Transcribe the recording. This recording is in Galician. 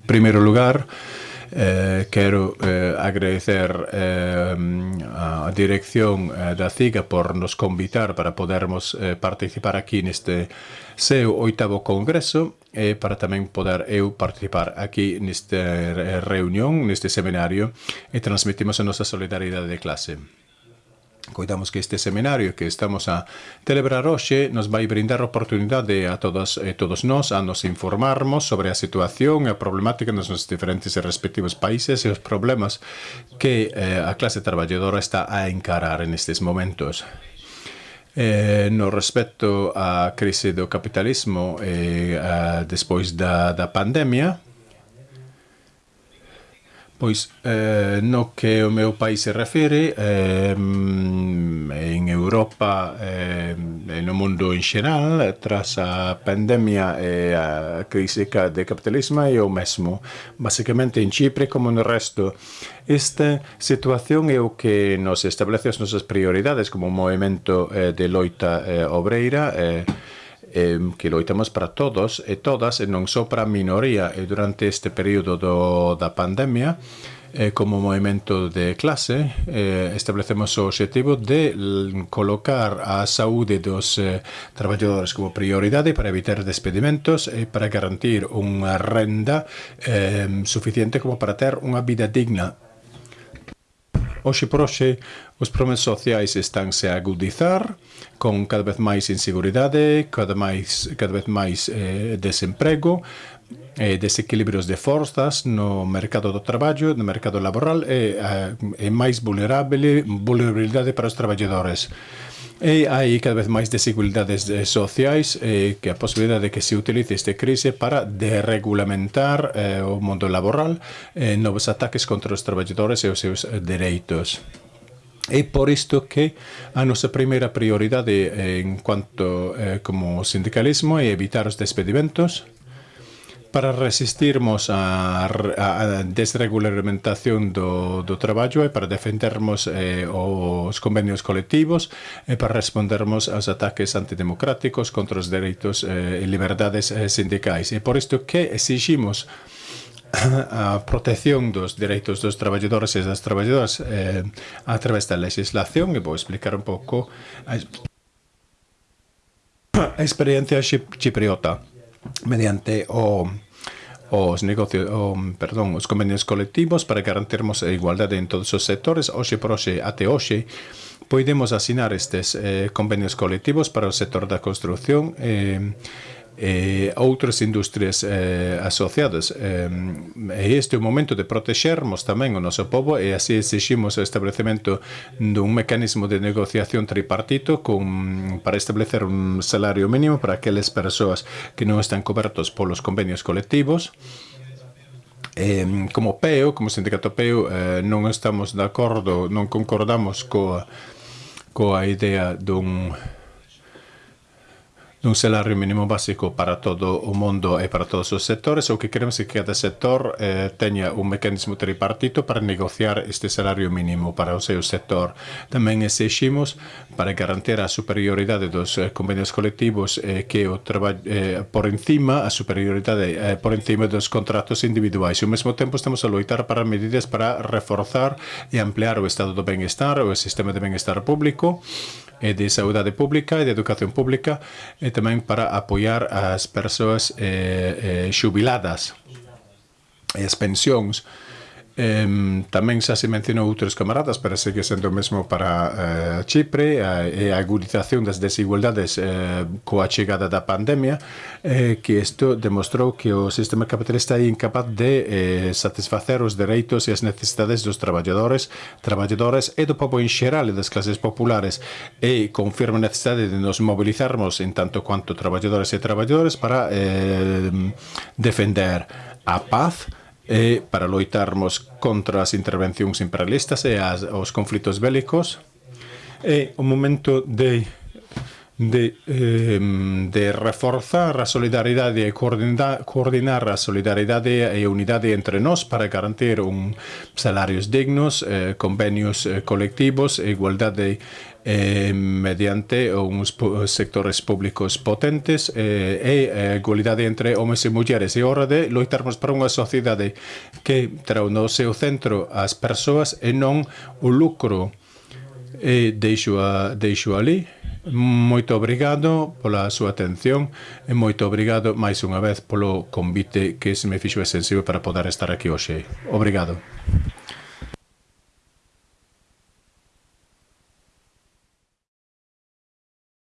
En primeiro lugar, eh, quero eh, agradecer eh, a dirección eh, da CIGA por nos convitar para podermos eh, participar aquí neste seu oitavo congreso e para tamén poder eu participar aquí neste eh, reunión, neste seminario e transmitimos a nosa solidaridade de clase. Coidamos que este seminario que estamos a celebrar hoxe nos vai brindar oportunidade a todos, e todos nós a nos informarmos sobre a situación e a problemática nos nosos diferentes e respectivos países e os problemas que eh, a clase traballadora está a encarar en estes momentos. Eh, no respecto á crise do capitalismo e eh, a, despois da, da pandemia, Pois, eh, no que o meu país se refere, eh, en Europa eh, e eh, no mundo en xeral, eh, tras a pandemia e a crise de capitalismo é o mesmo. Basicamente, en Chipre, como no resto, esta situación é o que nos establece as nosas prioridades como movimento eh, de loita eh, obreira, eh, eh, que loitamos para todos e todas e non só para a minoría e durante este período do, da pandemia eh, como movimento de clase eh, establecemos o objetivo de colocar a saúde dos eh, traballadores como prioridade para evitar despedimentos e para garantir unha renda eh, suficiente como para ter unha vida digna Oxe proxe, os problemas sociais estánse a agudizar, con cada vez máis inseguridade, cada, máis, cada vez máis eh, desemprego, eh, desequilibrios de forzas no mercado do traballo, no mercado laboral, e, eh, eh, máis vulnerable, vulnerabilidade para os traballadores. E hai cada vez máis desigualdades eh, sociais e que a posibilidade de que se utilice este crise para deregulamentar eh, o mundo laboral eh, novos ataques contra os traballadores e os seus eh, dereitos. É por isto que a nosa primeira prioridade eh, en cuanto eh, como sindicalismo é evitar os despedimentos, para resistirmos a, a desregulamentación do, do traballo e para defendermos eh, os convenios colectivos e para respondermos aos ataques antidemocráticos contra os dereitos eh, e liberdades eh, sindicais. E por isto que exigimos a protección dos dereitos dos traballadores e das traballadoras eh, a través da legislación e vou explicar un pouco a, a experiencia chipriota mediante o os negocios, o, perdón, os convenios colectivos para garantirmos a igualdade en todos os sectores. Oxe por oxe, até oxe, podemos asinar estes eh, convenios colectivos para o sector da construción eh, Eh, e outras industrias eh, asociadas. Eh, este é o momento de protexermos tamén o noso povo e así exiximos o establecemento dun mecanismo de negociación tripartito con, para establecer un salario mínimo para aqueles persoas que non están cobertos polos convenios colectivos eh, como PEO, como sindicato PEO, eh, non estamos de acordo, non concordamos coa, coa idea dun un salario mínimo básico para todo o mundo e para todos os sectores. O que queremos é que cada sector eh, teña un mecanismo tripartito para negociar este salario mínimo para o seu sector. Tamén exigimos para garantir a superioridade dos eh, convenios colectivos eh, que o traballo eh, por encima, a superioridade eh, por encima dos contratos individuais. E ao mesmo tempo estamos a loitar para medidas para reforzar e ampliar o estado do benestar, o sistema de benestar público, e de saúde pública e de educación pública e tamén para apoiar as persoas eh, eh, xubiladas. E as pensións Eh, tamén xa se mencionou outros camaradas, pero segue sendo o mesmo para eh, Chipre e a agudización das desigualdades eh, coa chegada da pandemia, eh, que isto demostrou que o sistema capitalista é incapaz de eh, satisfacer os dereitos e as necesidades dos traballadores, traballadores e do povo en xeral e das clases populares e confirma a necesidade de nos mobilizarmos en tanto quanto traballadores e traballadores para eh, defender a paz, e para loitarmos contra as intervencións imperialistas e as, os conflitos bélicos. É o momento de de, eh, de reforzar a solidaridade e coordinar, coordinar a solidaridade e unidade entre nós para garantir un salarios dignos, eh, convenios eh, colectivos e igualdade eh, mediante uns sectores públicos potentes eh, e eh, igualdade entre homens e mulleres. E hora de loitarmos para unha sociedade que trau no seu centro as persoas e non o lucro. E deixo, a, deixo ali. Moito obrigado pola súa atención e moito obrigado máis unha vez polo convite que se me fixo extensivo para poder estar aquí hoxe. Obrigado.